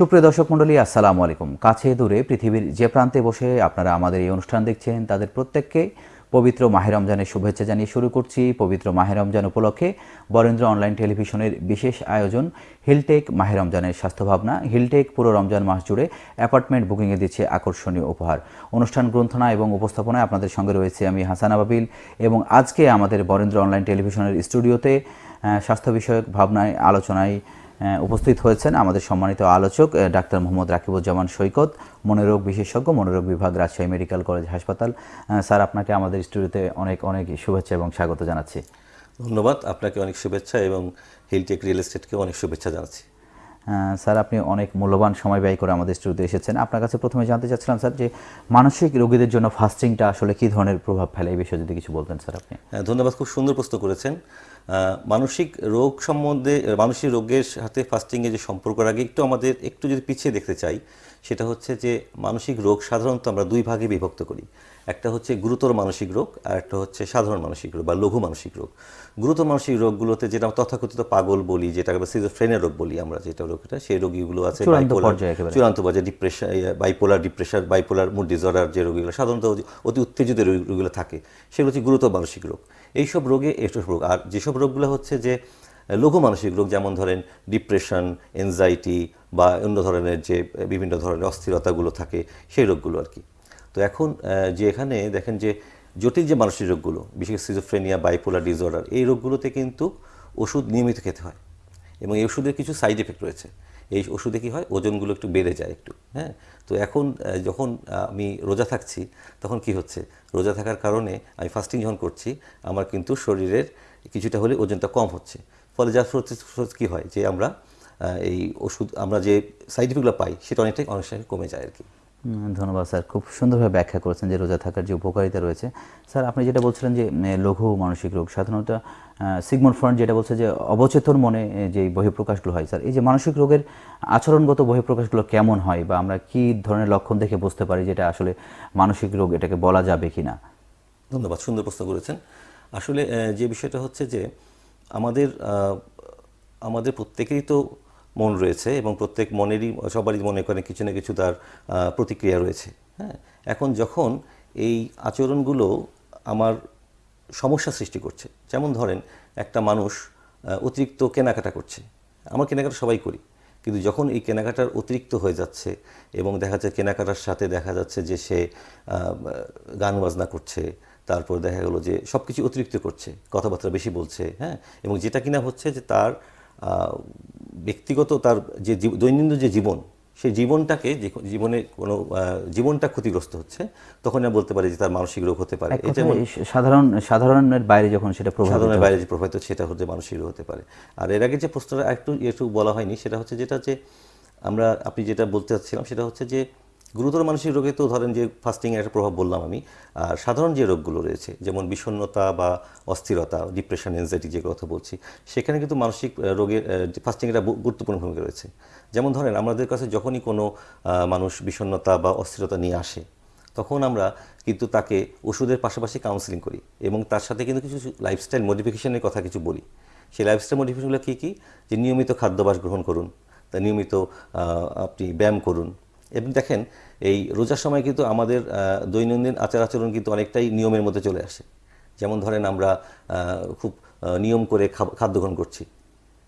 সুপ্রিয় দর্শক মণ্ডলী, আসসালামু আলাইকুম। কাছে দূরে পৃথিবীর যে প্রান্তে বসে আপনারা আমাদের এই অনুষ্ঠান দেখছেন, তাদের প্রত্যেককে পবিত্র মাহে রমজানের শুভেচ্ছা জানিয়ে শুরু করছি। পবিত্র মাহে রমজান উপলক্ষে বরেন্দ্র অনলাইন টেলিভিশনের বিশেষ আয়োজন, হিলটেক মাহে রমজানের স্বাস্থ্য ভাবনা হিলটেক পুরো রমজান মাস জুড়ে অ্যাপার্টমেন্ট বুকিংয়ে দিচ্ছে আকর্ষণীয় উপহার। অনুষ্ঠান গ্রন্থনা এবং উপস্থাপনায় আপনাদের সঙ্গে রয়েছে আমি হাসান আবাবিল এবং আজকে আমাদের বরেন্দ্র অনলাইন টেলিভিশনের স্টুডিওতে স্বাস্থ্য বিষয়ক ভাবনায়, আলোচনায় উপস্থিত হয়েছেন আমাদের সম্মানিত আলোচক ডাক্তার মোহাম্মদ রাকিবুজ্জামান সৈকত, মনোরোগ বিশেষজ্ঞ, মনোরোগ বিভাগ, রাজশাহী মেডিকেল কলেজ হাসপাতাল। স্যার, আপনাকে আমাদের স্টুডিওতে অনেক অনেক শুভেচ্ছা এবং স্বাগত জানাচ্ছি। ধন্যবাদ, আপনাকে অনেক শুভেচ্ছা এবং হিলটেক রিয়েল এস্টেটকে অনেক শুভেচ্ছা জানাচ্ছি। স্যার আপনি অনেক মূল্যবান সময় ব্যয় করে আমাদের স্টুডিওতে এসেছেন। আপনার কাছে প্রথমে জানতে চাচ্ছিলাম স্যার যে মানসিক রোগীদের জন্য ফাস্টিংটা আসলে কী ধরনের প্রভাব ফেলে? এই বিষয়ে যদি কিছু বলতেন স্যার আপনি। হ্যাঁ, ধন্যবাদ খুব সুন্দর প্রশ্ন করেছেন। মানসিক রোগ সম্বন্ধে মানসিক রোগের সাথে ফাস্টিংয়ের যে সম্পর্ক আগে একটু আমাদের একটু যদি পিছিয়ে দেখতে চাই সেটা হচ্ছে যে মানসিক রোগ সাধারণত আমরা দুই ভাগে বিভক্ত করি। একটা হচ্ছে গুরুতর মানসিক রোগ আর একটা হচ্ছে সাধারণ মানসিক রোগ বা লঘু মানসিক রোগ। গুরুতর মানসিক রোগগুলোতে যেটা তথাকথিত পাগল বলি যেটা সিজোফ্রেনের রোগ বলি আমরা যেটা রোগটা সেই রোগীগুলো আছে চূড়ান্ত পর্যায়ে depression bipolar depression bipolar mood disorder যে রোগীগুলো সাধারণত অতি- উত্তেজিত রোগ- রোগীগুলো থাকে সেগুলো হচ্ছে গুরুতর মানসিক রোগ। এইসব রোগে এইসব রোগ আর যেসব রোগগুলো হচ্ছে যে লঘু মানসিক রোগ যেমন ধরেন ডিপ্রেশন এনজাইটি বা অন্য ধরনের যে বিভিন্ন ধরনের অস্থিরতাগুলো থাকে সেই রোগগুলো আর কি। তো এখন যে এখানে দেখেন যে জটিল যে মানসিক রোগগুলো, বিশেষ সিজোফ্রেনিয়া বাইপোলার ডিসঅর্ডার এই রোগগুলোতে কিন্তু ওষুধ নিয়মিত খেতে হয়। এবং এই ওষুধের কিছু সাইড এফেক্ট রয়েছে। এই ওষুধে কি হয়? ওজনগুলো একটু বেড়ে যায় একটু হ্যাঁ? তো এখন যখন আমি রোজা থাকছি, তখন কি হচ্ছে? রোজা থাকার কারণে আমি ফাস্টিং যখন করছি, আমার কিন্তু শরীরের কিছুটা হলে ওজনটা কম হচ্ছে। ফলে যার ফলে কী হয়? যে আমরা এই ওষুধ, আমরা যে সাইড এফেক্টগুলো পাই, সেটা অনেকটাই অনেক কমে যায় আর কি। ধন্যবাদ স্যার। খুব সুন্দরভাবে ব্যাখ্যা করেছেন যে রোজা থাকার যে উপকারিতা রয়েছে। স্যার, আপনি যেটা বলছিলেন যে লঘু মানসিক রোগ, সাধারণত সিগমন ফ্রন্ট যেটা বলছে যে, অবচেতন মনে যে বহিঃপ্রকাশগুলো হয়, স্যার, এই যে মানসিক রোগের আচরণগত বহিঃপ্রকাশগুলো কেমন হয় বা আমরা কি ধরনের লক্ষণ দেখে বুঝতে পারি যেটা আসলে মানসিক রোগ এটাকে বলা যাবে কি না ধন্যবাদ, সুন্দর প্রশ্ন করেছেন। আসলে যে বিষয়টা হচ্ছে যে, আমাদের আমাদের প্রত্যেকেরই তো মন রয়েছে এবং প্রত্যেক মনেরই, সবারই মনে করেন কিছু না কিছু তার প্রতিক্রিয়া রয়েছে। হ্যাঁ এখন যখন এই আচরণগুলো আমার সমস্যা সৃষ্টি করছে, যেমন ধরেন একটা মানুষ অতিরিক্ত কেনাকাটা করছে। আমার কেনাকাটা সবাই করি, কিন্তু যখন এই কেনাকাটার অতিরিক্ত হয়ে যাচ্ছে এবং দেখা যাচ্ছে কেনাকাটার সাথে দেখা যাচ্ছে যে সে গান বাজনা করছে, তারপর দেখা গেলো যে সব কিছু অতিরিক্ত করছে, কথাবার্তা বেশি বলছে হ্যাঁ এবং যেটা কিনা হচ্ছে যে তার ব্যক্তিগত তার যে দৈনন্দিন যে জীবন সেই জীবনটাকে যে জীবনে কোনো জীবনটা ক্ষতিগ্রস্ত হচ্ছে তখন আমরা বলতে পারি যে তার মানসিক রোগ হতে পারে। এটা সাধারণ সাধারণের বাইরে যখন সেটা সাধারণের বাইরে যে প্রভাবিত সেটা হতে মানসিক রোগ হতে পারে। আর এর আগে যে প্রশ্নটা একটু একটু বলা হয়নি সেটা হচ্ছে যেটা যে আমরা আপনি যেটা বলতে চাচ্ছিলাম সেটা হচ্ছে যে গুরুতর মানসিক রোগে তো ধরেন যে ফাস্টিং একটা প্রভাব বললাম আমি, আর সাধারণ যে রোগগুলো রয়েছে, যেমন বিষণ্ণতা বা অস্থিরতা ডিপ্রেশন এনজাইটি যে কথা বলছি, সেখানে কিন্তু মানসিক রোগের ফাস্টিং একটা গুরুত্বপূর্ণ ভূমিকা রয়েছে। যেমন ধরেন আমাদের কাছে যখনই কোনো মানুষ বিষণ্ণতা বা অস্থিরতা নিয়ে আসে, তখন আমরা কিন্তু তাকে ওষুধের পাশাপাশি কাউন্সিলিং করি এবং তার সাথে কিন্তু কিছু লাইফস্টাইল মডিফিকেশনের কথা কিছু বলি। সেই লাইফস্টাইল মডিফিকেশনগুলো কী কী? যে নিয়মিত খাদ্যাভ্যাস গ্রহণ করুন, তা নিয়মিত আপনি ব্যায়াম করুন এবং দেখেন এই রোজার সময় কিন্তু আমাদের দৈনন্দিন আচার আচরণ কিন্তু অনেকটাই নিয়মের মধ্যে চলে আসে। যেমন ধরেন আমরা খুব নিয়ম করে খাদ্য গ্রহণ করছি।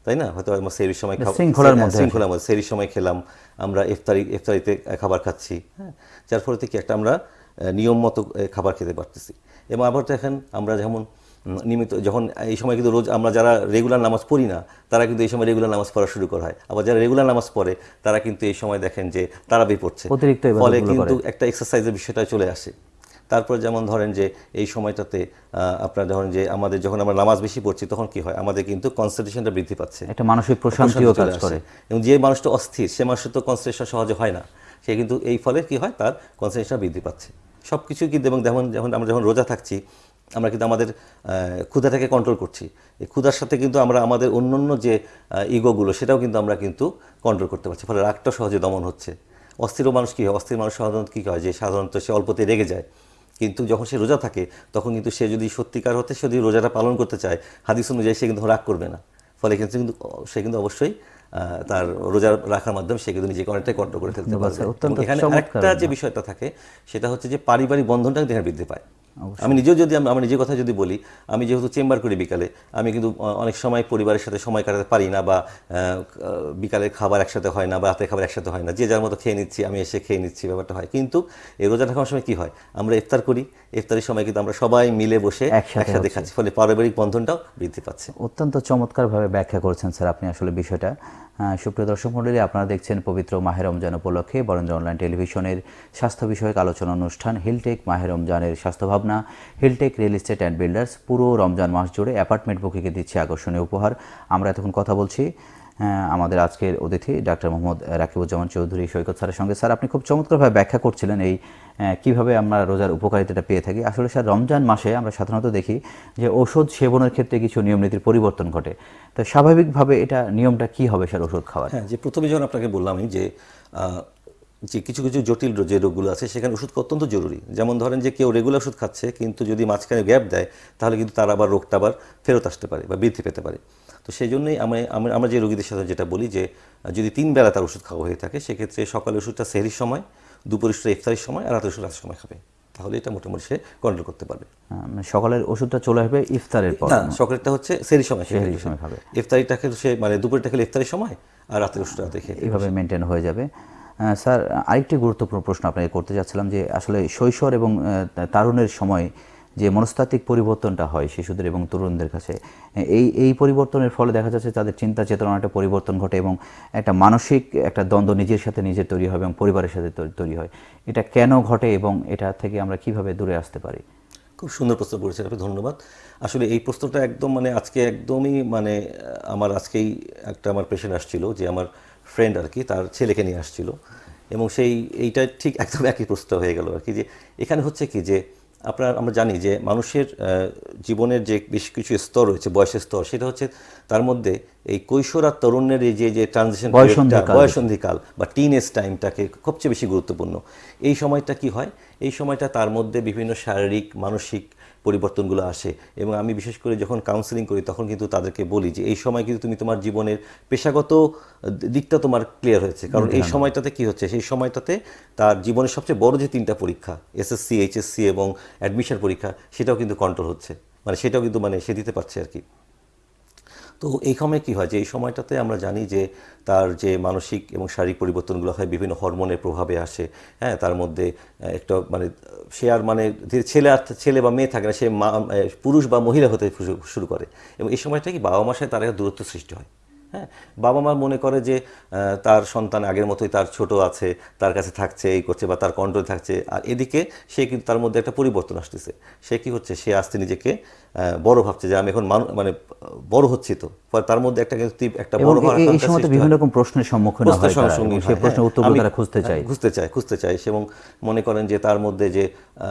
তাই না? হয়তো আমরা সেরির সময় খাব- শৃঙ্খলার হ্যাঁ, মধ্যে শৃঙ্খলার মধ্যে সেরির সময় খেলাম আমরা ইফতারি ইফতারিতে খাবার খাচ্ছি হ্যাঁ। যার ফলে কি একটা আমরা নিয়ম মতো খাবার খেতে পারতেছি। এবং আবার দেখেন আমরা যেমন নিয়মিত যখন এই সময় কিন্তু রোজ আমরা যারা রেগুলার নামাজ পড়ি না তারা কিন্তু এই সময় রেগুলার নামাজ পড়া শুরু করা হয়। আবার যারা রেগুলার নামাজ পড়ে তারা কিন্তু এই সময় দেখেন যে তারাবি পড়ছে। অতিরিক্ত ফলে কিন্তু একটা এক্সারসাইজের বিষয়টা চলে আসে। তারপর যেমন ধরেন যে এই সময়টাতে আপনার ধরেন যে আমাদের যখন আমরা নামাজ বেশি পড়ছি তখন কি হয়? আমাদের কিন্তু কনসেন্ট্রেশনটা বৃদ্ধি পাচ্ছে। একটা মানসিক প্রশান্তিও প্রশান্তি কাজ করে। এবং যে মানুষটা অস্থির সে মানুষের তো কনসেন্ট্রেশন সহজে হয় না। সে কিন্তু এই ফলে কি হয়? তার কনসেন্ট্রেশন বৃদ্ধি পাচ্ছে। সব কিছু কিন্তু এবং যেমন যখন আমরা যখন রোজা থাকছি আমরা কিন্তু আমাদের ক্ষুধাটাকে কন্ট্রোল করছি। এই ক্ষুধার সাথে কিন্তু আমরা আমাদের অন্য অন্য যে ইগোগুলো সেটাও কিন্তু আমরা কিন্তু কন্ট্রোল করতে পারছি। ফলে রাগটা সহজে দমন হচ্ছে। অস্থির মানুষ কী হয়? অস্থির মানুষ সাধারণত কী হয়? যে সাধারণত সে অল্পতে রেগে যায়। কিন্তু যখন সে রোজা থাকে তখন কিন্তু সে যদি সত্যিকার হতে সে যদি রোজাটা পালন করতে চায় হাদিস অনুযায়ী সে কিন্তু রাগ করবে না। ফলে কিন্তু কিন্তু সে কিন্তু অবশ্যই তার রোজা রাখার মাধ্যমে সে কিন্তু নিজেকে অনেকটাই কন্ট্রোল করে ফেলতে এবং এখানে আরেকটা যে বিষয়টা থাকে সেটা হচ্ছে যে পারিবারিক বন্ধনটা কিন্তু এখানে বৃদ্ধি পায়। আমি নিজেও যদি আমি- নিজের কথা যদি বলি আমি যেহেতু চেম্বার করি বিকালে আমি কিন্তু অনেক সময় পরিবারের সাথে সময় কাটাতে পারি না বা আহ, বিকালে খাবার একসাথে হয় না বা রাতে খাবার একসাথে হয় না। যে যার মতো খেয়ে নিচ্ছি আমি এসে খেয়ে নিচ্ছি ব্যাপারটা হয়। কিন্তু এই রোজা রাখার সময় কী হয়? আমরা ইফতার করি ইফতারের সময় কিন্তু আমরা সবাই মিলে বসে একসাথে খাচ্ছি। ফলে পারিবারিক বন্ধনটাও বৃদ্ধি পাচ্ছে। অত্যন্ত চমৎকারভাবে ব্যাখ্যা করেছেন স্যার আপনি আসলে বিষয়টা। সুপ্রিয় দর্শক মণ্ডলী আপনারা দেখছেন পবিত্র মাহের রমজান উপলক্ষে বরেন্দ্র অনলাইন টেলিভিশনের স্বাস্থ্য বিষয়ক আলোচনা অনুষ্ঠান হিলটেক মাহের রমজানের স্বাস্থ্য ভাবনা Hilltech real estate and builders পুরো রমজান মাস জুড়ে অ্যাপার্টমেন্ট বুকিংয়ে দিচ্ছে আকর্ষণীয় উপহার। আমরা এতক্ষণ কথা বলছি আমাদের আজকের অতিথি ডাক্তার মোহাম্মদ রাকিবুজ্জামান চৌধুরী সৈকত স্যারের সঙ্গে। স্যার, আপনি খুব চমৎকারভাবে ব্যাখ্যা করছিলেন এই কীভাবে আমরা রোজার উপকারিতাটা পেয়ে থাকি। আসলে স্যার, রমজান মাসে আমরা সাধারণত দেখি যে ওষুধ সেবনের ক্ষেত্রে কিছু নিয়ম নীতির পরিবর্তন ঘটে। তো স্বাভাবিকভাবে এটা নিয়মটা কি হবে স্যার ওষুধ খাওয়ার? হ্যাঁ যে প্রথমে যখন আপনাকে বললাম যে যে কিছু কিছু জটিল যে রোগগুলো আছে, সেখানে ওষুধ অত্যন্ত জরুরি। যেমন ধরেন যে কেউ রেগুলার ওষুধ খাচ্ছে, কিন্তু যদি মাঝখানে গ্যাপ দেয়, তাহলে কিন্তু তার আবার রোগটা আবার ফেরত আসতে পারে বা বৃদ্ধি পেতে পারে। তো সেই জন্যই আমি আমি- আমরা যে রোগীদের সাথে যেটা বলি যে যদি তিন বেলা তার ওষুধ খাওয়া হয়ে থাকে সেক্ষেত্রে সকালে ওষুধটা সেহরির সময় দুপুর ওষুধটা ইফতারির সময় আর রাতের ওষুধ রাতের সময় খাবে। তাহলে এটা মোটামুটি সে কন্ট্রোল করতে পারবে। মানে সকালের ওষুধটা চলে আসবে ইফতারের পর। না সকালেরটা হচ্ছে সেরি সময় সে সেহরির খেলে। সময় খাবে। ইফতারিটা খেলে সে মানে দুপুরটা খেলে ইফতারির সময় আর রাতের ওষুধটা রাতে খেয়ে এইভাবে মেনটেন হয়ে যাবে। স্যার আরেকটি গুরুত্বপূর্ণ প্রশ্ন আপনাকে করতে চাচ্ছিলাম যে আসলে শৈশব এবং তারুণের সময় যে মনস্তাত্ত্বিক পরিবর্তনটা হয় শিশুদের এবং তরুণদের কাছে, এই এই পরিবর্তনের ফলে দেখা যাচ্ছে তাদের চিন্তা চেতনার একটা পরিবর্তন ঘটে এবং একটা মানসিক একটা দ্বন্দ্ব নিজের সাথে নিজের তৈরি হয় এবং পরিবারের সাথে তৈরি হয়। এটা কেন ঘটে এবং এটা থেকে আমরা কীভাবে দূরে আসতে পারি? খুব সুন্দর প্রশ্ন করেছেন আপনি, ধন্যবাদ। আসলে এই প্রশ্নটা একদম মানে আজকে একদমই মানে আমার আজকেই একটা আমার পেশেন্ট আসছিল যে আমার ফ্রেন্ড আর কি, তার ছেলেকে নিয়ে আসছিল। এবং সেই, এইটা ঠিক একদম একই প্রশ্ন হয়ে গেল আর কি, যে এখানে হচ্ছে কি যে আপনার আমরা জানি যে মানুষের জীবনের যে বেশ কিছু স্তর রয়েছে বয়সের স্তর সেটা হচ্ছে তার মধ্যে এই কৈশোর আর তরুণের এই যে যে ট্রানজিশন বয়সন্ধিকাল। বা টিন এজ টাইমটাকে সবচেয়ে বেশি গুরুত্বপূর্ণ। এই সময়টা কি হয়? এই সময়টা তার মধ্যে বিভিন্ন শারীরিক মানসিক পরিবর্তনগুলো আসে। এবং আমি বিশেষ করে যখন কাউন্সেলিং করি তখন কিন্তু তাদেরকে বলি যে এই সময় কিন্তু তুমি তোমার জীবনের পেশাগত দিকটা তোমার ক্লিয়ার হয়েছে। কারণ এই সময়টাতে কি হচ্ছে? সেই সময়টাতে তার জীবনের সবচেয়ে বড় যে তিনটা পরীক্ষা এসএসসি এইচএসসি এবং অ্যাডমিশন পরীক্ষা সেটাও কিন্তু কন্ট্রোল হচ্ছে। মানে সেটাও কিন্তু মানে সে দিতে পারছে আর কি। তো এই সময় কি হয় যে, এই সময়টাতে আমরা জানি যে, তার যে মানসিক এবং শারীরিক পরিবর্তনগুলো হয়, বিভিন্ন হরমোনের প্রভাবে আসে হ্যাঁ তার মধ্যে একটা মানে সে আর মানে ছেলে আর ছেলে বা মেয়ে থাকে না, সে পুরুষ বা মহিলা হতে শুরু- করে। এবং এই সময়টা কি বাবা মাসায় তার একটা দূরত্ব সৃষ্টি হয়। হ্যাঁ বাবা মা মনে করে যে তার সন্তান আগের মতোই তার ছোট আছে তার কাছে থাকছে এই করছে বা তার কন্ট্রোল থাকছে। আর এদিকে সে কিন্তু তার মধ্যে একটা পরিবর্তন আসতেছে। সে কি হচ্ছে? সে আসতে নিজেকে বড় ভাবছে যে আমি এখন মানু মানে বড় হচ্ছি তো। তার মধ্যে একটা কিন্তু একটা বড় এই- সময় বিভিন্ন রকম প্রশ্নের সম্মুখীন প্রশ্নের হয় সেই প্রশ্নের হ্যাঁ। উত্তরগুলো তারা খুঁজতে চায়। খুঁজতে চায় খুঁজতে চায়। এবং মনে করেন যে তার মধ্যে যে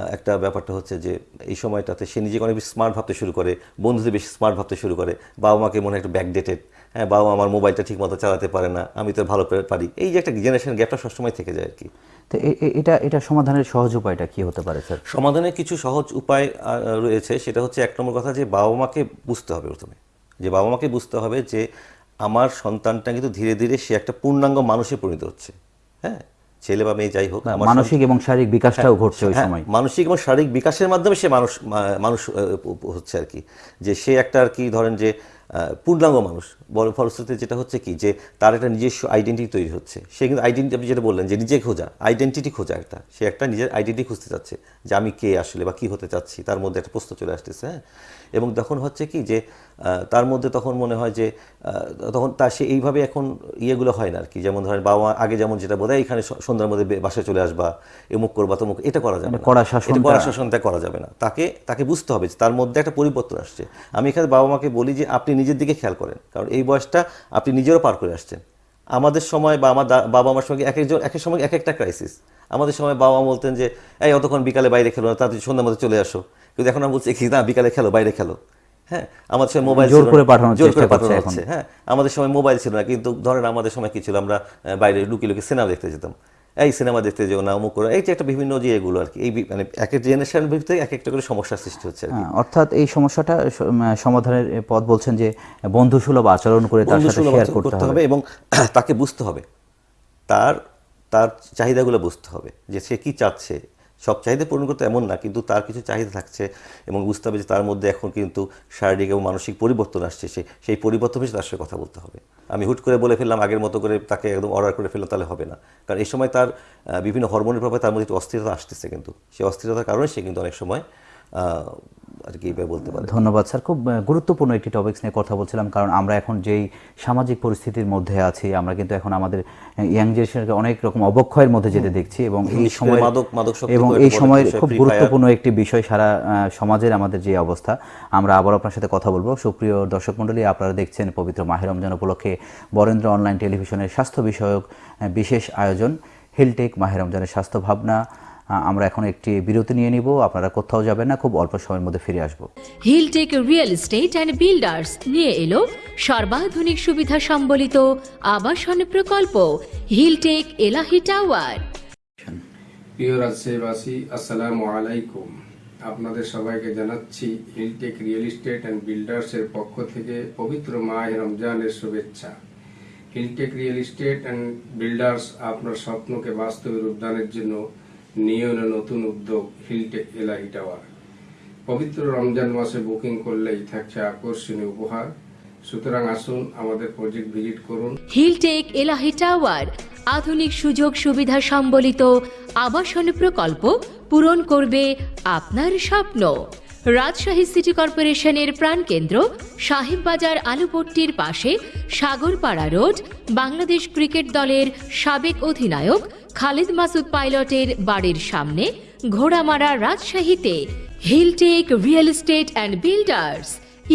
একটা ব্যাপারটা হচ্ছে যে এই সময়টাতে সে নিজেকে অনেক বেশি স্মার্ট ভাবতে শুরু করে বন্ধুদের বেশি স্মার্ট ভাবতে শুরু করে বাবা মাকে মনে হয় একটু ব্যাকডেটেড হ্যাঁ বাবা আমার মোবাইলটা ঠিক মতো চালাতে পারে না আমি তো ভালো পারি। এই যে একটা জেনারেশন গ্যাপটা সবসময় থেকে যায় আর কি। তো এটা এটা সমাধানের সহজ উপায়টা কি হতে পারে স্যার? সমাধানের কিছু সহজ উপায় রয়েছে। সেটা হচ্ছে এক নম্বর কথা যে বাবা মাকে বুঝতে হবে প্রথমে। যে বাবা মাকে বুঝতে হবে যে আমার সন্তানটা কিন্তু ধীরে ধীরে সে একটা পূর্ণাঙ্গ মানুষে পরিণত হচ্ছে। হ্যাঁ ছেলে বা মেয়ে যাই হোক আমার মানসিক এবং শারীরিক বিকাশটাও ঘটছে ওই হ্যাঁ, সময়। মানসিক এবং শারীরিক বিকাশের মাধ্যমে সে মানুষ মানুষ হচ্ছে আর কি। যে সে একটা আর কি ধরেন যে পূর্ণাঙ্গ মানুষ। বড় ফলশ্রুতিতে যেটা হচ্ছে কি যে তার একটা নিজস্ব আইডেন্টিটি তৈরি হচ্ছে। সে কিন্তু আইডেন্টি আপনি যেটা বললেন যে নিজে খোঁজা আইডেন্টিটি খোঁজা একটা। সে একটা নিজের আইডেন্টি খুঁজতে চাচ্ছে যে আমি কে আসলে বা কি হতে চাচ্ছি তার মধ্যে একটা প্রশ্ন চলে আসতেছে হ্যাঁ? এবং তখন হচ্ছে কি যে তার মধ্যে তখন মনে হয় যে তখন তার সে এইভাবে এখন ইয়েগুলো হয় না আর কি। যেমন ধরেন বাবা মা আগে যেমন যেটা বোধ এখানে সন্ধ্যার মধ্যে বাসায় চলে আসবা এমুক করবা তমুক এটা করা যাবে মানে না। কড়া এটা শাসনটা- কড়া শাসনটা করা যাবে না। তাকে তাকে বুঝতে হবে যে তার মধ্যে একটা পরিবর্তন আসছে। আমি এখানে বাবা মাকে বলি যে আপনি নিজের দিকে খেয়াল করেন। কারণ এই বয়সটা আপনি নিজেরও পার করে আসছেন। আমাদের সময় বা আমার বাবা মার সঙ্গে এক একজন এক এক সময় এক একটা ক্রাইসিস আমাদের সময় বাবা বলতেন যে এই অতক্ষণ বিকালে বাইরে খেলো না তাড়াতাড়ি সন্ধ্যার মধ্যে চলে আসো। কিন্তু এখন আমরা বলছি কি না বিকালে খেলো বাইরে খেলো। হ্যাঁ আমাদের সময় মোবাইল জোর করে পাঠানোর জোর করে পাঠানো হচ্ছে হ্যাঁ। আমাদের সময় মোবাইল ছিল না কিন্তু ধরেন আমাদের সময় কি ছিল? আমরা বাইরে লুকিয়ে লুকিয়ে সিনেমা দেখতে যেতাম। এই সিনেমা দেখতে যেও না অমুক করো। এই যে একটা বিভিন্ন যে এগুলো আর কি এই মানে এক এক জেনারেশন ভিত্তিতে এক একটা করে সমস্যা সৃষ্টি হচ্ছে আর কি। হ্যাঁ, অর্থাৎ এই সমস্যাটা সমাধানের পথ বলছেন যে বন্ধুসুলভ আচরণ করে তার সাথে শেয়ার করতে হবে এবং তাকে বুঝতে হবে। তার তার চাহিদাগুলো বুঝতে হবে যে সে কি চাচ্ছে। সব চাহিদা পূরণ করতে এমন না, কিন্তু তার কিছু চাহিদা থাকছে এবং বুঝতে হবে যে তার মধ্যে এখন কিন্তু শারীরিক এবং মানসিক পরিবর্তন আসছে, সে, সেই পরিবর্তন হিসেবে তার সাথে কথা বলতে হবে। আমি হুট করে বলে ফেললাম, আগের মতো করে তাকে একদম অর্ডার করে ফেললাম তাহলে হবে না। কারণ এই সময় তার বিভিন্ন হরমোনের প্রভাবে তার মধ্যে একটু অস্থিরতা আসতেছে কিন্তু। সেই অস্থিরতার কারণে সে কিন্তু অনেক সময় আর কি এইভাবে বলতে পারে। ধন্যবাদ স্যার। খুব গুরুত্বপূর্ণ একটি টপিকস নিয়ে কথা বলছিলাম কারণ আমরা এখন যেই সামাজিক পরিস্থিতির মধ্যে আছি আমরা কিন্তু এখন আমাদের ইয়াং জেনারেশনকে অনেক রকম অবক্ষয়ের মধ্যে যেতে দেখছি এবং এই সময় মাদক- মাদক এবং এই সময়ের খুব গুরুত্বপূর্ণ একটি বিষয় সারা সমাজের আমাদের যে অবস্থা। আমরা আবার আপনার সাথে কথা বলব। সুপ্রিয় দর্শক মণ্ডলী আপনারা দেখছেন পবিত্র মাহের রমজান উপলক্ষে বরেন্দ্র অনলাইন টেলিভিশনের স্বাস্থ্য বিষয়ক বিশেষ আয়োজন। হিলটেক মাহের রমজানের স্বাস্থ্য ভাবনা আমরা এখন একটি বিরতি নিয়ে নিব। আপনারা কোথাও যাবেন না খুব অল্প সময়ের মধ্যে ফিরে আসব। Hilltech real estate and builders নিয়ে এলো সর্বাধুনিক সুবিধা সম্বলিত আবাসন প্রকল্প হিলটেক এলাহি টাওয়ার প্রিয় রাজশাহীবাসী আসসালামু আলাইকুম। আপনাদের সবাইকে জানাচ্ছি হিলটেক রিয়েল এস্টেট অ্যান্ড বিল্ডার্সের পক্ষ থেকে পবিত্র মাহে রমজানের শুভেচ্ছা। Hilltech real estate and builders আপনার স্বপ্নকে বাস্তবে রূপদানের জন্য নিয়ে নতুন উদ্যোগ হিলটেক এলাহি টাওয়ার। পবিত্র রমজান মাসে বুকিং করলেই থাকছে আকর্ষণীয় উপহার। সুতরাং আসুন আমাদের প্রজেক্ট ভিজিট করুন। হিলটেক এলাহি টাওয়ার, আধুনিক সুযোগ সুবিধা সম্বলিত আবাসন প্রকল্প পূরণ করবে আপনার স্বপ্ন। রাজশাহী সিটি কর্পোরেশনের প্রাণকেন্দ্র সাহেববাজার আলুপট্টির পাশে সাগরপাড়া রোড, বাংলাদেশ ক্রিকেট দলের সাবেক অধিনায়ক খালিদ মাসুদ পাইলটের বাড়ির সামনে ঘোড়ামারা রাজশাহীতে Hilltech real estate and builders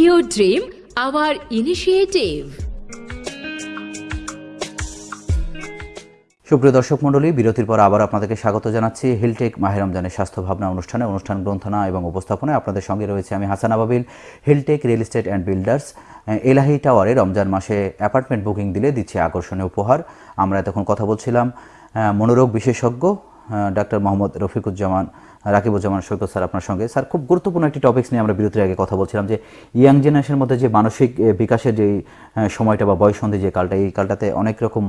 your dream, our initiative. সুপ্রিয় দর্শক মণ্ডলী, বিরতির পর আবার আপনাদেরকে স্বাগত জানাচ্ছি হিলটেক মাহের রমজানের স্বাস্থ্য ভাবনা অনুষ্ঠানে। অনুষ্ঠান গ্রন্থনা এবং উপস্থাপনায় আপনাদের সঙ্গে রয়েছে আমি Hasan Ababil. Hilltech real estate and builders Elahi টাওয়ারে রমজান মাসে অ্যাপার্টমেন্ট বুকিং দিলে দিচ্ছে আকর্ষণীয় উপহার। আমরা এতক্ষণ কথা বলছিলাম মনোরোগ বিশেষজ্ঞ ডাক্তার মোহাম্মদ রফিকুজ্জামান, রাকিবুজ্জামান সৈকত স্যার আপনার সঙ্গে। স্যার, খুব গুরুত্বপূর্ণ একটি টপিক্স নিয়ে আমরা বিরতির আগে কথা বলছিলাম যে ইয়াং জেনারেশনের মধ্যে যে মানসিক বিকাশের যে সময়টা বা বয়সন্ধি যে কালটা, এই কালটাতে অনেক রকম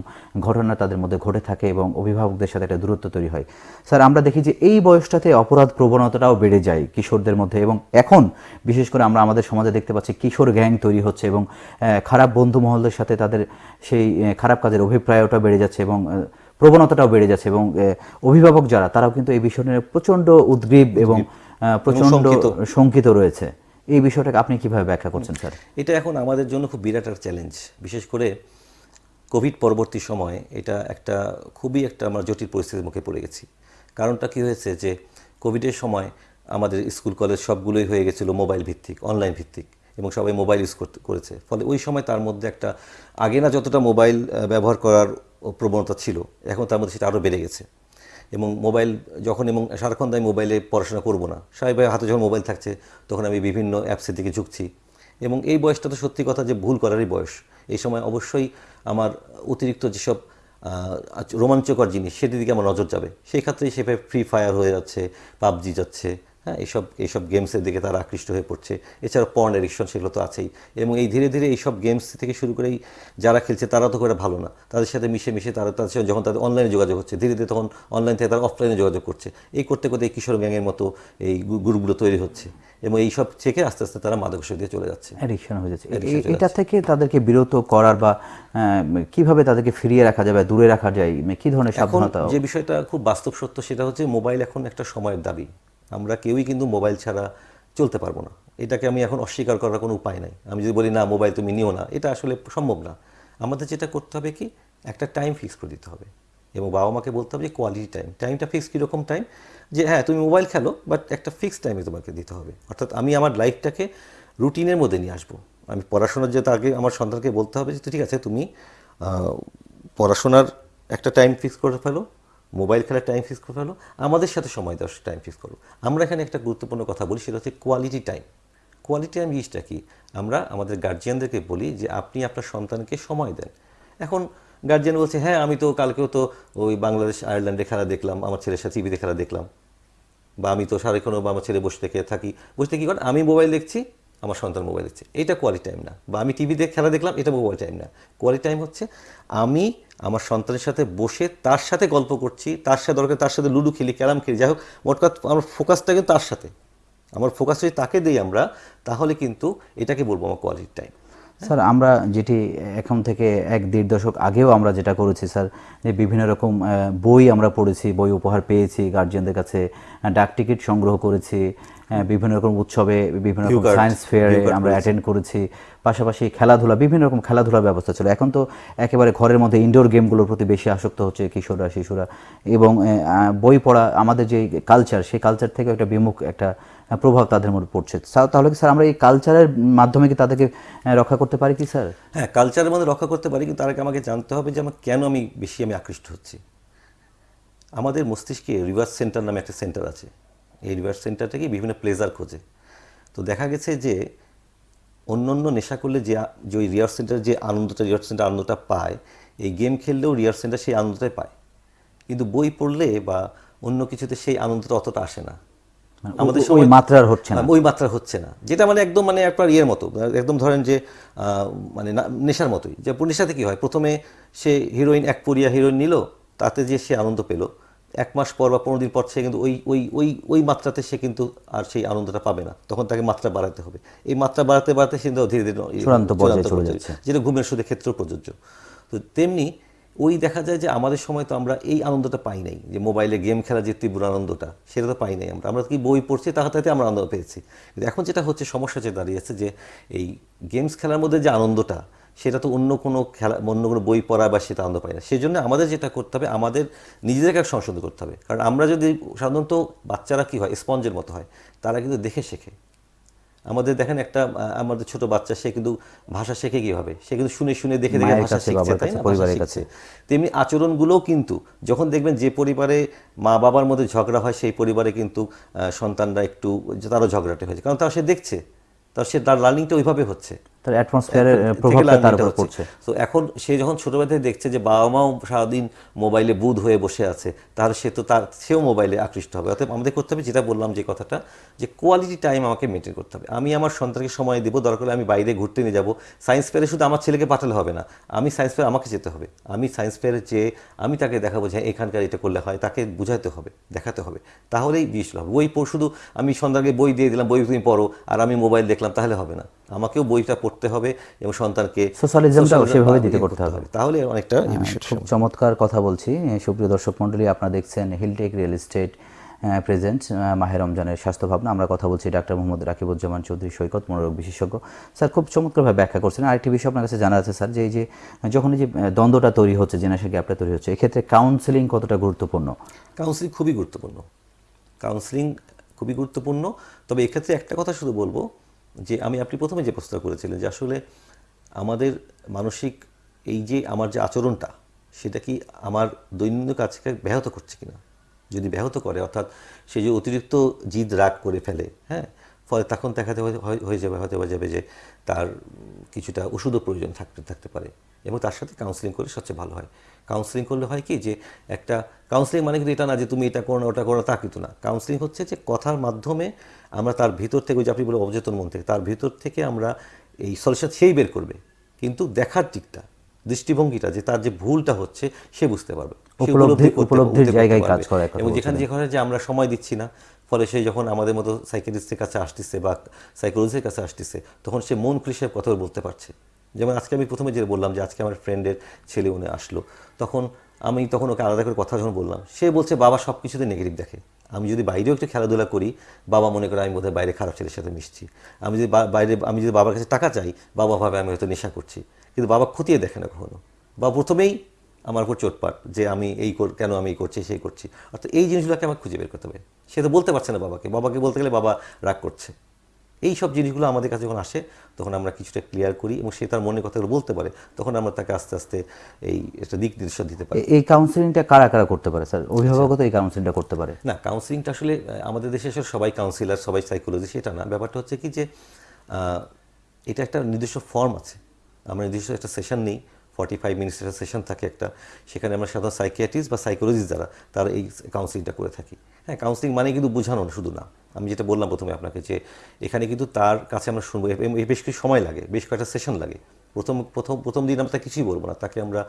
ঘটনা তাদের মধ্যে ঘটে থাকে এবং অভিভাবকদের সাথে একটা দূরত্ব তৈরি হয়। স্যার, আমরা দেখি যে এই বয়সটাতে অপরাধ প্রবণতাটাও বেড়ে যায় কিশোরদের মধ্যে এবং এখন, বিশেষ করে আমরা আমাদের সমাজে দেখতে পাচ্ছি কিশোর গ্যাং তৈরি হচ্ছে এবং খারাপ বন্ধু মহলদের সাথে তাদের সেই খারাপ কাজের অভিপ্রায়টা বেড়ে যাচ্ছে এবং প্রবণতাটাও বেড়ে যাচ্ছে এবং অভিভাবক যারা তারাও কিন্তু এই বিষয় নিয়ে প্রচণ্ড উদ্গ্রীব এবং প্রচণ্ড শঙ্কিত। শঙ্কিত রয়েছে। এই বিষয়টাকে আপনি কীভাবে ব্যাখ্যা করছেন স্যার? এটা এখন আমাদের জন্য খুব বিরাট একটা চ্যালেঞ্জ বিশেষ করে কোভিড পরবর্তী সময়ে এটা একটা খুবই একটা আমরা জটিল পরিস্থিতির মুখে পড়ে গেছি। কারণটা কি হয়েছে যে কোভিডের সময় আমাদের স্কুল কলেজ সবগুলোই হয়ে গেছিল মোবাইল ভিত্তিক অনলাইন ভিত্তিক এবং সবাই মোবাইল ইউজ করতে করেছে। ফলে ওই সময় তার মধ্যে একটা আগে না যতটা মোবাইল ব্যবহার করার প্রবণতা ছিল, এখন তার মধ্যে সেটা আরও বেড়ে গেছে। এবং মোবাইল যখন এবং সারাক্ষণ আমি মোবাইলে পড়াশোনা করব না। স্বাভাবিকভাবে হাতে যখন মোবাইল থাকছে, তখন আমি বিভিন্ন অ্যাপসের দিকে ঝুঁকছি। এবং এই বয়সটা তো সত্যি কথা যে ভুল করারই বয়স। এই সময় অবশ্যই আমার অতিরিক্ত যেসব রোমাঞ্চকর জিনিস, সেটির দিকে আমার নজর যাবে। সেই ক্ষেত্রেই সেভাবে ফ্রি ফায়ার হয়ে যাচ্ছে, পাবজি যাচ্ছে হ্যাঁ এইসব এইসব গেমসের দিকে তারা আকৃষ্ট হয়ে পড়ছে। এছাড়া পর্ন এডিকশন সেগুলো তো আছেই। এবং এই ধীরে ধীরে এইসব গেমস থেকে শুরু করেই যারা খেলছে তারা তো করে ভালো না। তাদের সাথে মিশে মিশে তারা তাদের সাথে যখন তাদের অনলাইনে যোগাযোগ হচ্ছে ধীরে ধীরে তখন অনলাইন থেকে তারা অফলাইনে যোগাযোগ করছে। এই করতে করতে এই কিশোর গ্যাংয়ের মতো এই গ্রুপগুলো তৈরি হচ্ছে। এবং এই সব থেকে আস্তে আস্তে তারা মাদকাসক্তি দিয়ে চলে যাচ্ছে। অ্যাডিকশন হয়ে যাচ্ছে। এটা থেকে তাদেরকে বিরত করার বা কীভাবে তাদেরকে ফিরিয়ে রাখা যাবে দূরে রাখা যায়? মানে কি ধরনের সাবধানতা? যে বিষয়টা খুব বাস্তব সত্য সেটা হচ্ছে মোবাইল এখন একটা সময়ের দাবি। আমরা কেউই কিন্তু মোবাইল ছাড়া চলতে পারব না। এটাকে আমি এখন অস্বীকার করার কোনো উপায় নাই। আমি যদি বলি, না, মোবাইল তুমি নিও না, এটা আসলে সম্ভব না। আমাদের যেটা করতে হবে কি, একটা টাইম ফিক্স করে দিতে হবে। এবং বাবা মাকে বলতে হবে যে, কোয়ালিটি টাইম। টাইমটা ফিক্স কীরকম টাইম? যে হ্যাঁ তুমি মোবাইল খেলো, বাট একটা ফিক্সড টাইমে তোমাকে দিতে হবে। অর্থাৎ আমি আমার লাইফটাকে রুটিনের মধ্যে নিয়ে আসব। আমি পড়াশোনার যেটা আগে আমার সন্তানকে বলতে হবে যে, ঠিক আছে, তুমি পড়াশোনার একটা টাইম ফিক্স করে ফেলো মোবাইল খেলার টাইম ফিক্স করে ফেলো, আমাদের সাথে সময় দেওয়ার টাইম ফিক্স করো। আমরা এখানে একটা গুরুত্বপূর্ণ কথা বলি, সেটা হচ্ছে কোয়ালিটি টাইম কোয়ালিটি টাইম জিনিসটা কি? আমরা আমাদের গার্জিয়ানদেরকে বলি যে আপনি আপনার সন্তানকে সময় দেন। এখন গার্জিয়ান বলছে হ্যাঁ আমি তো কালকেও তো ওই বাংলাদেশ আয়ারল্যান্ডে খেলা দেখলাম, আমার ছেলের সাথে টিভিতে খেলা দেখলাম। বা আমি তো সারাক্ষণ বা আমার ছেলে বসে থেকে থাকি। বসে থেকে কি করে? আমি মোবাইল দেখছি আমার সন্তান মোবাইল দেখছে। এটা কোয়ালিটি টাইম না। বা আমি টিভিতে খেলা দেখলাম, এটা মোবাইল টাইম না। কোয়ালিটি টাইম হচ্ছে আমি আমার সন্তানের সাথে বসে তার সাথে গল্প করছি, তার সাথে দরকার, তার সাথে লুডু খেলি, ক্যারাম খেলি, যাই হোক, মোট কথা আমার ফোকাসটা কিন্তু তার সাথে। আমার ফোকাস যদি তাকে দিই আমরা, তাহলে কিন্তু এটাকে বলব আমার কোয়ালিটি টাইম স্যার আমরা যেটি এখন থেকে এক দেড় দশক আগেও আমরা যেটা করেছি স্যার যে বিভিন্ন রকম বই আমরা পড়েছি বই উপহার পেয়েছি গার্জিয়ানদের কাছে ডাক টিকিট সংগ্রহ করেছি বিভিন্ন রকম উৎসবে বিভিন্ন রকম সায়েন্স ফেয়ারে আমরা। অ্যাটেন্ড করেছি পাশাপাশি খেলাধুলা বিভিন্ন রকম খেলাধুলার ব্যবস্থা ছিল এখন তো একেবারে ঘরের মধ্যে ইনডোর গেমগুলোর প্রতি বেশি আসক্ত হচ্ছে কিশোররা শিশুরা এবং বই পড়া আমাদের যে কালচার সেই কালচার থেকে একটা বিমুখ একটা প্রভাব তাদের মধ্যে পড়ছে। স্যার, তাহলে কি স্যার আমরা এই কালচারের মাধ্যমে কি তাদেরকে রক্ষা করতে পারি কি স্যার? হ্যাঁ কালচারের মধ্যে রক্ষা করতে পারি কিন্তু তার আমাকে জানতে হবে যে আমার কেন আমি বেশি আমি আকৃষ্ট হচ্ছি। আমাদের মস্তিষ্কে রিভার্স সেন্টার নামে একটা সেন্টার আছে। এই রিভার্স সেন্টার থেকে বিভিন্ন প্লেজার খোঁজে। তো দেখা গেছে যে অন্য অন্য নেশা করলে যে যে ওই রিয়ার সেন্টার যে আনন্দটা রিয়ার সেন্টার আনন্দটা পায় এই গেম খেললেও রিয়ার সেন্টার সেই আনন্দটাই পায়। কিন্তু বই পড়লে বা অন্য কিছুতে সেই আনন্দটা অতটা আসে না। ওই- ওই মাত্রার হচ্ছে না। ওই মাত্রা হচ্ছে না। যেটা মানে একদম মানে ইয়ের মতো একদম ধরেন যে মানে নেশার মতোই। যে নেশাতে কি হয়? প্রথমে সে হিরোইন এক পরিয়া হিরোইন নিল তাতে যে সে আনন্দ পেল। এক মাস পর বা পনেরো দিন পর সে কিন্তু ওই ওই ওই ওই মাত্রাতে সে কিন্তু আর সেই আনন্দটা পাবে না। তখন তাকে মাত্রা বাড়াতে হবে। এই মাত্রা বাড়াতে বাড়াতে সে ধীরে ধীরে। যেটা ঘুমের সুদের ক্ষেত্রেও প্রযোজ্য। তো তেমনি ওই দেখা যায় যে আমাদের সময় তো আমরা এই আনন্দটা পাই নাই, যে মোবাইলে গেম খেলা যে তীব্র আনন্দটা, সেটা তো পাই নাই আমরা। আমরা কি বই পড়ছি, তার তাতে আমরা আনন্দ পেয়েছি। কিন্তু এখন যেটা হচ্ছে, সমস্যা যে দাঁড়িয়েছে যে এই গেমস খেলার মধ্যে যে আনন্দটা, সেটা তো অন্য কোনো খেলা, অন্য কোনো বই পড়া বা সেটা আনন্দ পাই না। সেই জন্য আমাদের যেটা করতে হবে, আমাদের নিজেদেরকে সংশোধন করতে হবে। কারণ আমরা যদি সাধারণত বাচ্চারা কি হয় স্পঞ্জের মতো হয়, তারা কিন্তু দেখে শেখে। আমাদের দেখেন একটা আমাদের ছোট বাচ্চা সে কিন্তু ভাষা শেখে কীভাবে? সে কিন্তু শুনে শুনে দেখে দেখে ভাষা শিখছে তাই না? পরিবারের কাছে। তেমনি আচরণগুলোও কিন্তু যখন দেখবেন যে পরিবারে মা বাবার মধ্যে ঝগড়া হয় সেই পরিবারে কিন্তু সন্তানরা একটু তারও ঝগড়াটে হয়েছে। কারণ তারা সে দেখছে তার সে তার লার্নিংটা ওইভাবে হচ্ছে। তার অ্যাটমসফিয়ারের প্রভাবটা তার উপর পড়ছে। তো এখন সে যখন ছোটবেলা থেকে দেখছে যে বাবা মাও সারাদিন মোবাইলে বুধ হয়ে বসে আছে তার সে তো তার সেও মোবাইলে আকৃষ্ট হবে। অর্থাৎ আমাদের করতে হবে যেটা বললাম যে কথাটা যে কোয়ালিটি টাইম আমাকে মেনটেন করতে হবে। আমি আমার সন্তানকে সময় দেবো দরকার হলে আমি বাইরে ঘুরতে নিয়ে যাব। সায়েন্স ফেয়ারে শুধু আমার ছেলেকে পাঠালে হবে না আমি সায়েন্স ফেয়ার আমাকে যেতে হবে। আমি সায়েন্স ফেয়ারে যেয়ে আমি তাকে দেখাবো যে হ্যাঁ, এখানকার এটা করলে হয় তাকে বুঝাতে হবে দেখাতে হবে। তাহলেই জিনিসটা হবে বই শুধু আমি সন্তানকে বই দিয়ে দিলাম বই তুমি পড়ো আর আমি মোবাইল দেখলাম তাহলে হবে না। আমাকেও বইটা পড়তে হবে এবং সন্তানকে Socialism-টাও সেভাবে দিতে করতে হবে। তাহলে অনেকটা এই বিষয়টা খুব চমৎকার কথা বলছি। সুপ্রিয় দর্শক মণ্ডলী আপনারা দেখছেন হিলটেক রিয়েল এস্টেট প্রেজেন্ট মাহের রমজানের স্বাস্থ্য ভাবনা আমরা কথা বলছি ডাক্তার মোহাম্মদ রাকিবুজ্জামান চৌধুরী সৈকত মনোরোগ বিশেষজ্ঞ। স্যার খুব চমৎকারভাবে ব্যাখ্যা করছেন। আরেকটি বিষয় আপনার কাছে জানা আছে স্যার যে এই যে যখন এই যে দ্বন্দ্বটা তৈরি হচ্ছে জেনারেশন গ্যাপটা তৈরি হচ্ছে এক্ষেত্রে কাউন্সেলিং কতটা গুরুত্বপূর্ণ? কাউন্সিলিং খুবই গুরুত্বপূর্ণ। কাউন্সিলিং খুবই গুরুত্বপূর্ণ। তবে এক্ষেত্রে একটা কথা শুধু বলব যে আমি, আপনি প্রথমে যে প্রস্তাব করেছিলেন যে আসলে আমাদের মানসিক এই যে আমার যে আচরণটা, সেটা কি আমার দৈনন্দিন কাজকে ব্যাহত করছে কিনা? যদি ব্যাহত করে, অর্থাৎ সে যে অতিরিক্ত জিদ রাগ করে ফেলে হ্যাঁ ফলে তখন দেখাতে হয়ে- যাবে হয়তো হয়ে যাবে যে তার কিছুটা ওষুধও প্রয়োজন থাকতে থাকতে পারে। এবং তার সাথে কাউন্সিলিং করলে সবচেয়ে ভালো হয়। কাউন্সিলিং করলে হয় কি যে একটা কাউন্সিলিং মানে কিন্তু এটা না যে তুমি এটা করো না ওটা করো তা কিন্তু না। কাউন্সিলিং হচ্ছে যে কথার মাধ্যমে আমরা তার ভিতর থেকে ওই যে আপনি বলে অবচেতন মন থেকে তার ভিতর থেকে আমরা এই সলিউশন সেই বের করবে। কিন্তু দেখার দিকটা দৃষ্টিভঙ্গিটা যে তার যে ভুলটা হচ্ছে সে বুঝতে পারবে। উপলব্ধির জায়গায় কাজ করে এবং যেখানে যেখানে যে আমরা সময় দিচ্ছি না ফলে সে যখন আমাদের মতো সাইকেলিস্টের কাছে আসতেছে বা সাইকোলজিস্টের কাছে আসতেছে তখন সে মন খুলে সে কথা বলতে পারছে। যেমন আজকে আমি প্রথমে যে বললাম যে আজকে আমার ফ্রেন্ডের ছেলে উনি আসলো। তখন আমি তখন ওকে আলাদা করে কথা যখন বললাম, সে বলছে, বাবা সব কিছুতে নেগেটিভ দেখে। আমি যদি বাইরেও একটু খেলাধুলা করি, বাবা মনে করে আমি বোধহয় বাইরে খারাপ ছেলের সাথে মিশছি। আমি যদি বাইরে, আমি যদি বাবার কাছে টাকা চাই, বাবা ভাবে আমি হয়তো নেশা করছি। কিন্তু বাবা খতিয়ে দেখে না কখনো। বা প্রথমেই আমার উপর চোটপাট যে আমি এই কেন আমি এই করছি, সেই করছি। অর্থাৎ এই জিনিসগুলোকে আমাকে খুঁজে বের করতে হবে। সে তো বলতে পারছে না বাবাকে। বাবাকে বলতে গেলে বাবা রাগ করছে। এই সব জিনিসগুলো আমাদের কাছে যখন আসে তখন আমরা কিছুটা ক্লিয়ার করি এবং সে তার মনের কথাগুলো বলতে পারে তখন আমরা তাকে আস্তে আস্তে এই একটা দিক নির্দেশ দিতে পারি। এই কাউন্সিলিংটা কারা কারা করতে পারে স্যার? অভিভাবকও তো এই কাউন্সিলিংটা করতে পারে। না কাউন্সিলিংটা আসলে আমাদের দেশে আসলে সবাই কাউন্সিলার সবাই সাইকোলজি সেটা না। ব্যাপারটা হচ্ছে কি যে এটা একটা নির্দিষ্ট ফর্ম আছে। আমরা নির্দিষ্ট একটা সেশন নিই ফর্টি ফাইভ মিনিটসের সেশন থাকে একটা। সেখানে আমরা সাধারণ সাইকিয়াট্রিস্ট বা সাইকোলজিস্ট যারা তারা এই কাউন্সিলিংটা করে থাকি। হ্যাঁ কাউন্সিলিং মানে কিন্তু বোঝানো শুধু না। আমি যেটা বললাম প্রথমে আপনাকে যে এখানে কিন্তু তার কাছে আমরা শুনব। বেশ কিছু সময় লাগে বেশ কয়েকটা সেশন লাগে। প্রথম প্রথম প্রথম দিন আমরা তাকে কিছুই বলব না। তাকে আমরা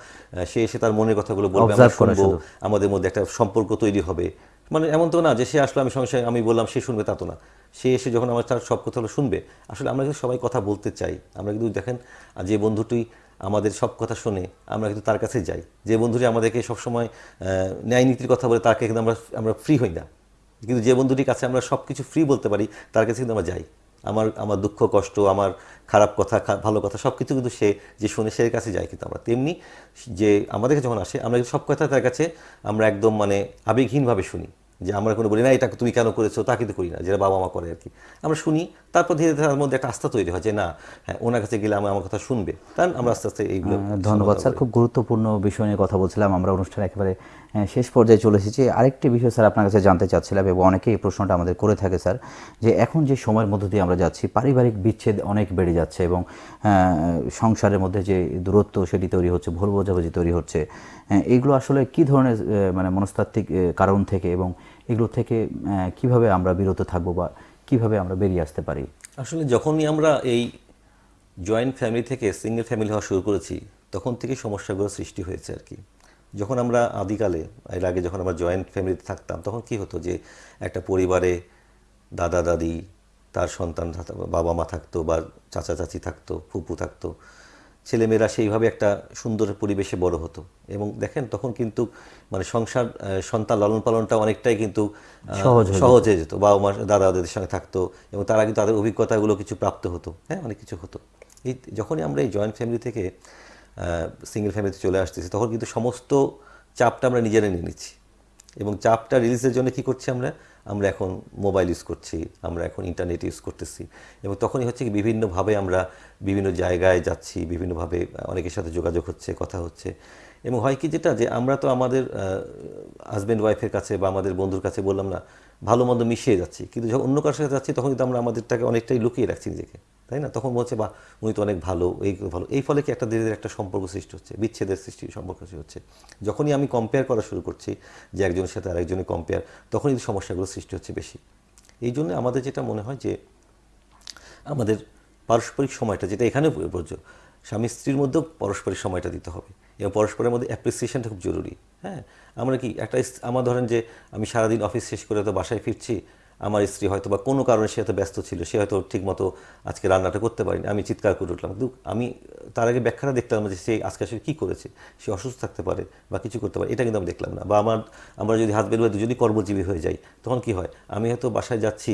সে এসে তার মনের কথাগুলো বলবে আমরা শুনব আমাদের মধ্যে একটা সম্পর্ক তৈরি হবে। মানে এমন তো না যে সে আসলো আমি সঙ্গে সঙ্গে আমি বললাম সে শুনবে তা তো না। সে এসে যখন আমার তার সব কথাগুলো শুনবে আসলে আমরা কিন্তু সবাই কথা বলতে চাই। আমরা কিন্তু দেখেন যে বন্ধুটি আমাদের সব কথা শুনে আমরা কিন্তু তার কাছে যাই। যে বন্ধুটি আমাদেরকে সবসময় ন্যায় নীতির কথা বলে তাকে কিন্তু আমরা আমরা ফ্রি হই না। কিন্তু যে বন্ধুটির কাছে আমরা সব কিছু ফ্রি বলতে পারি, তার কাছে কিন্তু আমরা যাই। আমার আমার দুঃখ, কষ্ট, আমার খারাপ কথা ভালো কথা সব কিছু কিন্তু সে, যে শুনে সে কাছে যায় কিন্তু আমরা। তেমনি যে আমাদের কাছে যখন আসে, আমরা সব কথা তার কাছে আমরা একদম মানে আবেগহীনভাবে শুনি। যে আমরা কোনো বলি, না, এটা তুমি কেন করেছ? তা কিন্তু করি না। যেটা বাবা মা করে আর কি। আমরা শুনি তারপর ধীরে ধীরে তার মধ্যে একটা আস্থা তৈরি হয় যে না হ্যাঁ ওনার কাছে গেলে আমার আমার কথা শুনবে। তার আমরা আস্তে আস্তে এইগুলো ধন্যবাদ স্যার। খুব গুরুত্বপূর্ণ বিষয় নিয়ে কথা বলছিলাম। আমরা অনুষ্ঠান একেবারে শেষ পর্যায়ে চলে এসেছি। আরেকটি বিষয় স্যার আপনার কাছে জানতে চাচ্ছিলাম এবং অনেকেই এই প্রশ্নটা আমাদের করে থাকে স্যার যে এখন যে সময়ের মধ্য দিয়ে আমরা যাচ্ছি পারিবারিক বিচ্ছেদ অনেক বেড়ে যাচ্ছে এবং সংসারের মধ্যে যে দূরত্ব সেটি তৈরি হচ্ছে ভুল বোঝাবুঝি তৈরি হচ্ছে এগুলো আসলে কি ধরনের মানে মনস্তাত্ত্বিক কারণ থেকে এবং এগুলো থেকে কীভাবে আমরা বিরত থাকব বা কীভাবে আমরা বেরিয়ে আসতে পারি? আসলে যখনই আমরা এই জয়েন্ট ফ্যামিলি থেকে সিঙ্গেল ফ্যামিলি হওয়া শুরু করেছি, তখন থেকে সমস্যাগুলো সৃষ্টি হয়েছে আর কি। যখন আমরা আদিকালে, এর আগে যখন আমরা জয়েন্ট ফ্যামিলিতে থাকতাম, তখন কি হতো যে একটা পরিবারে দাদা দাদি তার সন্তান বাবা মা থাকতো বা চাচা চাচি থাকতো, ফুপু থাকতো ছেলেমেয়েরা সেইভাবে একটা সুন্দর পরিবেশে বড় হতো। এবং দেখেন তখন কিন্তু মানে সংসার সন্তান লালন পালনটা অনেকটাই কিন্তু সহজ হয়ে সহজ হয়ে যেত। বাবা মা দাদা দাদির সঙ্গে থাকতো এবং তারা কিন্তু তাদের অভিজ্ঞতাগুলো কিছু প্রাপ্ত হতো। হ্যাঁ অনেক কিছু হতো। এই যখনই আমরা এই জয়েন্ট ফ্যামিলি থেকে সিঙ্গেল ফ্যামিলিতে চলে আসতেছি তখন কিন্তু সমস্ত চাপটা আমরা নিজেরা নিয়ে নিচ্ছি। এবং চাপটা রিলিজের জন্য কি করছি আমরা? আমরা এখন মোবাইল ইউজ করছি, আমরা এখন ইন্টারনেট ইউজ করতেছি। এবং তখনই হচ্ছে কি বিভিন্নভাবে আমরা বিভিন্ন জায়গায় যাচ্ছি, বিভিন্নভাবে অনেকের সাথে যোগাযোগ হচ্ছে, কথা হচ্ছে। এবং হয় কি যেটা যে আমরা তো আমাদের হাজব্যান্ড ওয়াইফের কাছে বা আমাদের বন্ধুর কাছে বললাম না ভালো মন্দ মিশিয়ে যাচ্ছি। কিন্তু যখন অন্য কারোর সাথে যাচ্ছি, তখন কিন্তু আমরা আমাদেরটাকে অনেকটাই লুকিয়ে রাখছি নিজেকে। তাই না? তখন বলছে বা উনি তো অনেক ভালো, এই ভালো। এই ফলে কি একটা ধীরে ধীরে একটা সম্পর্ক সৃষ্টি হচ্ছে, বিচ্ছেদের সৃষ্টি, সম্পর্ক সৃষ্টি হচ্ছে। যখনই আমি কম্পেয়ার করা শুরু করছি যে একজনের সাথে আরেকজনের কম্পেয়ার তখনই সমস্যাগুলো সৃষ্টি হচ্ছে বেশি। এই জন্য আমাদের যেটা মনে হয় যে, আমাদের পারস্পরিক সময়টা, যেটা এখানেও প্রযোজ্য স্বামী স্ত্রীর মধ্যেও পারস্পরিক সময়টা দিতে হবে। এবং পরস্পরের মধ্যে অ্যাপ্রিসিয়েশনটা খুব জরুরি। হ্যাঁ আমরা কি একটা আমার ধরেন যে আমি সারাদিন অফিস শেষ করে হয়তো বাসায় ফিরছি, আমার স্ত্রী হয়তো বা কোনো কারণে সে হয়তো ব্যস্ত ছিল, সে হয়তো ঠিকমতো আজকে রান্নাটা করতে পারেনি, আমি চিৎকার করে উঠলাম। কিন্তু আমি তার আগে ব্যাখ্যাটা দেখলাম না যে সে আজকে আসলে কী করেছে, সে অসুস্থ থাকতে পারে বা কিছু করতে পারে, এটা কিন্তু আমি দেখলাম না। বা আমার, আমরা যদি হাজবেন্ড ওয়াইফ যদি কর্মজীবী হয়ে যাই, তখন কি হয়, আমি হয়তো বাসায় যাচ্ছি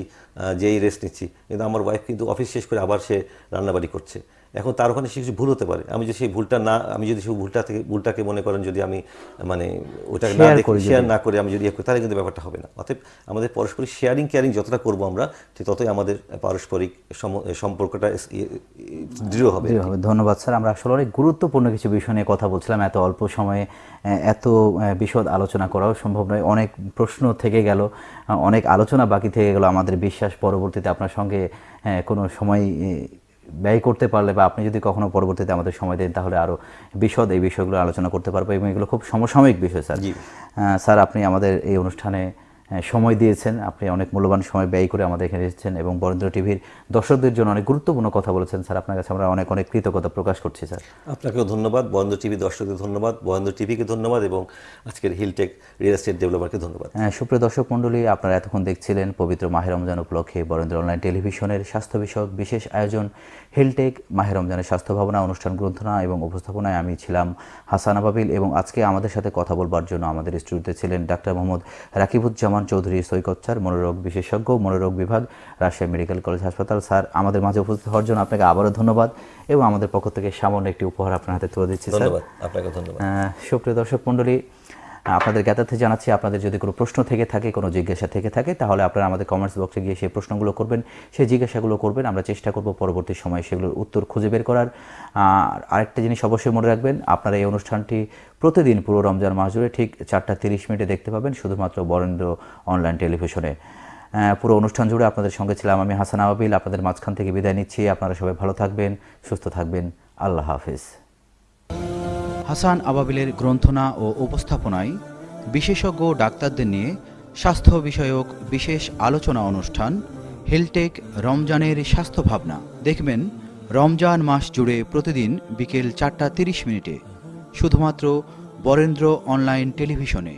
যেই রেস্ট নিচ্ছি, কিন্তু আমার ওয়াইফ কিন্তু অফিস শেষ করে আবার সে রান্নাবাড়ি করছে। এখন তার ওখানে সে কিছু ভুল হতে পারে। আমি যদি সেই ভুলটা না আমি যদি সেই ভুলটা থেকে ভুলটাকে মনে করেন যদি আমি মানে ওটাকে না দেখে শেয়ার না করে আমি যদি ইয়ে করি তাহলে কিন্তু ব্যাপারটা হবে না। অতএব আমাদের পারস্পরিক শেয়ারিং কেয়ারিং যতটা করব আমরা ঠিক ততই আমাদের পারস্পরিক সম- সম্পর্কটা ইয়ে- দৃঢ় হবে। ধন্যবাদ স্যার। আমরা আসলে অনেক গুরুত্বপূর্ণ কিছু বিষয় নিয়ে কথা বলছিলাম। এত অল্প সময়ে এত বিশদ আলোচনা করাও সম্ভব নয়। অনেক প্রশ্ন থেকে গেল অনেক আলোচনা বাকি থেকে গেল। আমাদের বিশ্বাস পরবর্তীতে আপনার সঙ্গে কোনো সময় ব্যয় করতে পারলে বা আপনি যদি কখনো পরবর্তীতে আমাদের সময় দেন তাহলে আরও বিশদ এই বিষয়গুলো আলোচনা করতে পারব এবং এগুলো খুব সমসাময়িক বিষয় স্যার জি। স্যার আপনি আমাদের এই অনুষ্ঠানে সময় দিয়েছেন। আপনি অনেক মূল্যবান সময় ব্যয় করে আমাদের এখানে এসেছেন এবং বরেন্দ্র টিভির দর্শকদের জন্য অনেক গুরুত্বপূর্ণ কথা বলেছেন। স্যার আপনার কাছে আমরা অনেক অনেক কৃতজ্ঞতা প্রকাশ করছি স্যার। আপনাকেও ধন্যবাদ। বরেন্দ্র টিভি দর্শকদের ধন্যবাদ। বরেন্দ্র টিভিকে ধন্যবাদ এবং আজকের হিলটেক রিয়েল এস্টেট ডেভেলপারকে ধন্যবাদ। আহ, সুপ্রিয় দর্শক মণ্ডলী আপনারা এতক্ষণ দেখছিলেন পবিত্র মাহের রমজান উপলক্ষে বরেন্দ্র অনলাইন টেলিভিশনের স্বাস্থ্য বিষয়ক বিশেষ আয়োজন হেলটেক মাহের রমজানের স্বাস্থ্য ভাবনা অনুষ্ঠান গ্রন্থনা এবং উপস্থাপনায় আমি ছিলাম হাসান আবাবিল এবং আজকে আমাদের সাথে কথা বলবার জন্য আমাদের স্টুডিওতে ছিলেন ডাক্তার মোহাম্মদ রাকিবুজ্জামান চৌধুরী সৈকত সৈকতচার মনোরোগ বিশেষজ্ঞ মনোরোগ বিভাগ রাজশাহী মেডিকেল কলেজ হাসপাতাল। স্যার আমাদের মাঝে উপস্থিত হওয়ার জন্য আপনাকে আবারও ধন্যবাদ এবং আমাদের পক্ষ থেকে সামান্য একটি উপহার আপনার হাতে তুলে দিচ্ছি স্যার। ধন্যবাদ আপনাকে ধন্যবাদ। সুপ্রিয় দর্শক মণ্ডলী আপনাদের জ্ঞাতার্থে জানাচ্ছি, আপনাদের যদি কোনো প্রশ্ন থেকে থাকে, কোনো জিজ্ঞাসা থেকে থাকে, তাহলে আপনারা আমাদের কমেন্টস বক্সে গিয়ে সেই প্রশ্নগুলো করবেন। সেই জিজ্ঞাসাগুলো করবেন, আমরা চেষ্টা করব পরবর্তী সময়ে সেগুলোর উত্তর খুঁজে বের করার। আর আরেকটা জিনিস অবশ্যই মনে রাখবেন, আপনারা এই অনুষ্ঠানটি প্রতিদিন পুরো রমজান মাস জুড়ে ঠিক চারটা তিরিশ মিনিটে দেখতে পাবেন, শুধুমাত্র বরেন্দ্র অনলাইন টেলিভিশনে পুরো অনুষ্ঠান জুড়ে আপনাদের সঙ্গে ছিলাম আমি হাসান আবাবিল। আপনাদের মাঝখান থেকে বিদায় নিচ্ছি। আপনারা সবাই ভালো থাকবেন, সুস্থ থাকবেন। আল্লাহ হাফিজ। হাসান আবাবিলের গ্রন্থনা ও উপস্থাপনায় বিশেষজ্ঞ ডাক্তারদের নিয়ে স্বাস্থ্য বিষয়ক বিশেষ আলোচনা অনুষ্ঠান হেলটেক রমজানের স্বাস্থ্য ভাবনা। দেখবেন, রমজান মাস জুড়ে প্রতিদিন বিকেল চারটা তিরিশ মিনিটে, শুধুমাত্র বরেন্দ্র অনলাইন টেলিভিশনে।